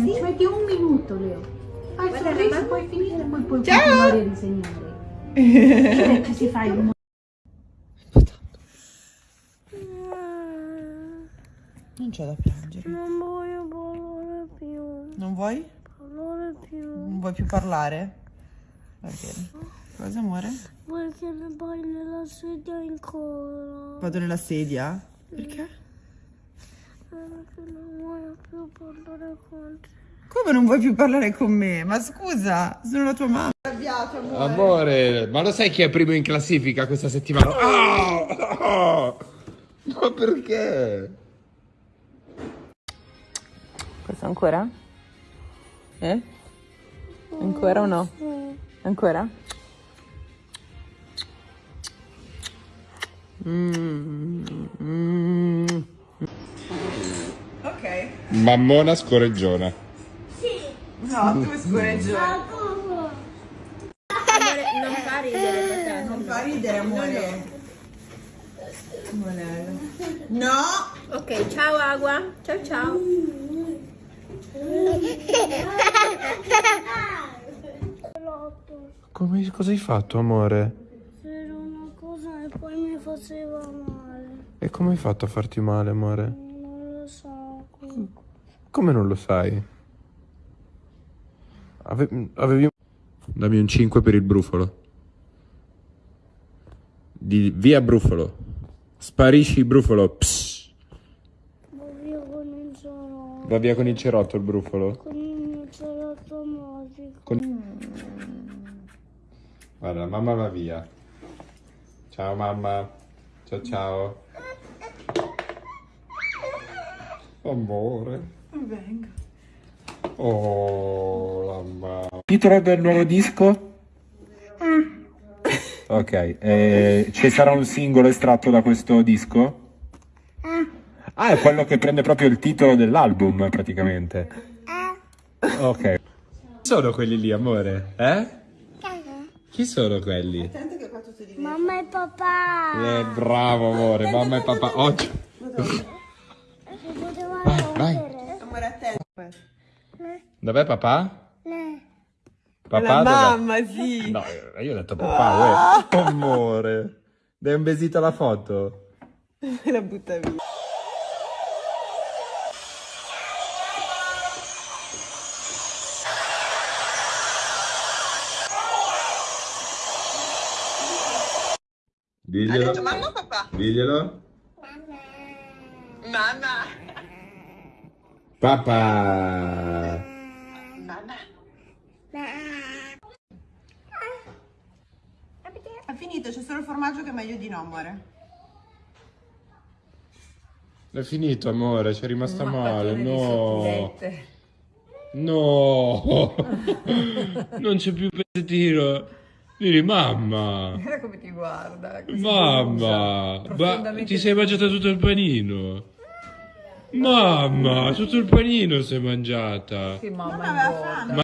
attimo, ci metti un minuto, Leo. Fai il sorriso, mamma. poi finire e poi puoi Ciao. continuare a disegnare. Ci si fa il Non c'è da piangere. Non voglio parlare più. Non vuoi? Parlare più. Non vuoi più parlare? Va bene. Cosa amore? Vuoi che ne vai nella sedia ancora? Vado nella sedia? Perché? Perché non voglio più parlare con te. Come non vuoi più parlare con me? Ma scusa, sono la tua mamma. Arrabbiato, amore. Amore, ma lo sai chi è primo in classifica questa settimana? Ah! Ma perché? Questo ancora? Eh? Ancora o no? Ancora? Mm, Mammona scorreggiona. No, tu scorreggione. Non fa ridere. Non fa ridere, amore. No! Ok, ciao Agua. Ciao ciao. Come, cosa hai fatto, amore? C'era una cosa e poi mi faceva male. E come hai fatto a farti male, amore? Non lo so. Come non lo sai? Ave- avevi... Dammi un 5 per il brufolo. Di via brufolo. Sparisci brufolo. Psst. Va via con il cerotto. Va via con il cerotto il brufolo. Con il cerotto magico. Con- Guarda, mamma va via. Ciao mamma. Ciao ciao. Amore. Venga. Oh, la mamma. Titolo del nuovo disco? Ok, eh, ci sarà un singolo estratto da questo disco? Ah, è quello che prende proprio il titolo dell'album, praticamente. Ok. Chi sono quelli lì, amore? Eh? Chi sono quelli? Mamma e papà. Eh, bravo, amore, mamma e papà. Oggi. Vai, vai. Dov'è papà? Papà La dov'è? mamma, sì. No, io ho detto papà, uè. Amore. Dai un besito alla foto. La butta via. Ha Diglielo. detto mamma o papà? Diglielo. Mamma. Papà. Ha finito, c'è solo il formaggio che è meglio di no, amore. È finito, amore, c'è rimasta male. No. No. non c'è più pezzettino. Vieni, mamma. Guarda come ti guarda. Mamma. Ma ti sei mangiata tutto il panino. Mamma, tutto il panino si è mangiata. Non aveva fame.